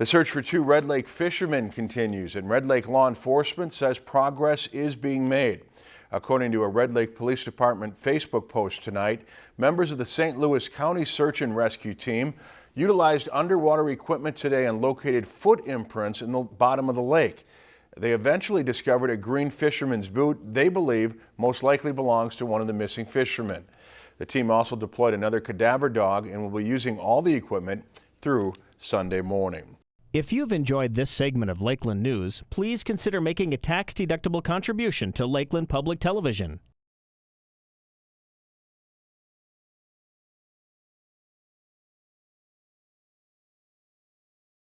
The search for two Red Lake fishermen continues and Red Lake law enforcement says progress is being made. According to a Red Lake Police Department Facebook post tonight, members of the St. Louis County Search and Rescue Team utilized underwater equipment today and located foot imprints in the bottom of the lake. They eventually discovered a green fisherman's boot they believe most likely belongs to one of the missing fishermen. The team also deployed another cadaver dog and will be using all the equipment through Sunday morning. If you've enjoyed this segment of Lakeland News, please consider making a tax-deductible contribution to Lakeland Public Television.